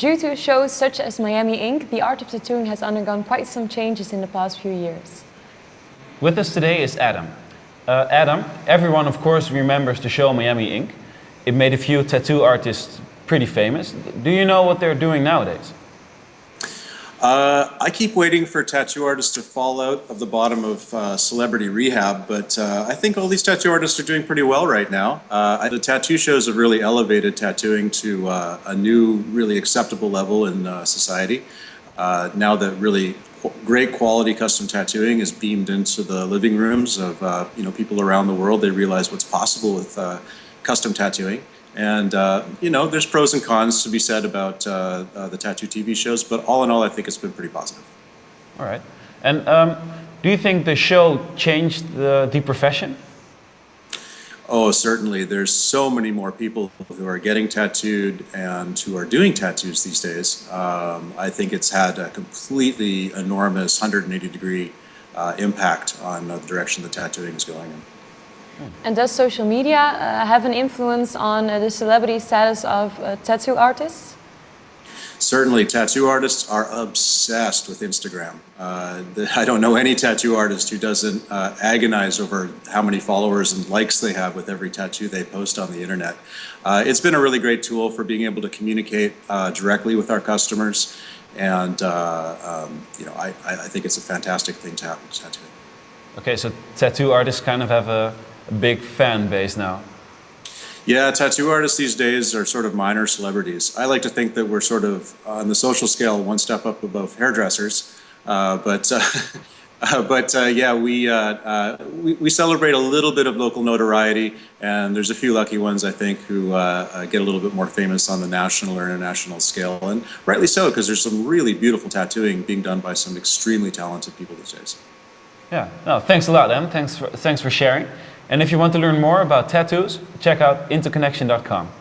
Due to shows such as Miami Ink., the art of tattooing has undergone quite some changes in the past few years. With us today is Adam. Uh, Adam, everyone of course remembers the show Miami Ink. It made a few tattoo artists pretty famous. Do you know what they're doing nowadays? Uh, I keep waiting for tattoo artists to fall out of the bottom of uh, celebrity rehab, but uh, I think all these tattoo artists are doing pretty well right now. Uh, the tattoo shows have really elevated tattooing to uh, a new, really acceptable level in uh, society. now that really great quality custom tattooing is beamed into the living rooms of you know people around the world, they realize what's possible with custom tattooing. And, uh, you know, there's pros and cons to be said about uh, uh, the tattoo TV shows, but all in all, I think it's been pretty positive. All right. And um, do you think the show changed the, the profession? Oh, certainly. There's so many more people who are getting tattooed and who are doing tattoos these days. Um, I think it's had a completely enormous 180 degree uh, impact on the direction the tattooing is going in. And does social media uh, have an influence on uh, the celebrity status of uh, tattoo artists? Certainly, tattoo artists are obsessed with Instagram. Uh, the, I don't know any tattoo artist who doesn't uh, agonize over how many followers and likes they have with every tattoo they post on the internet. Uh, it's been a really great tool for being able to communicate directly with our customers, and um, you know, I, I think it's a fantastic thing to have to tattooing. Okay, so tattoo artists kind of have a big fan base now. Yeah, tattoo artists these days are sort of minor celebrities. I like to think that we're sort of on the social scale one step up above hairdressers. Uh, but uh, uh, but uh, yeah, we, uh, uh, we, we celebrate a little bit of local notoriety, and there's a few lucky ones I think who get a little bit more famous on the national or international scale, and rightly so because there's some really beautiful tattooing being done by some extremely talented people these days. Yeah, no, thanks a lot, Em. Thanks for, thanks for sharing. And if you want to learn more about tattoos, check out interconnection.com.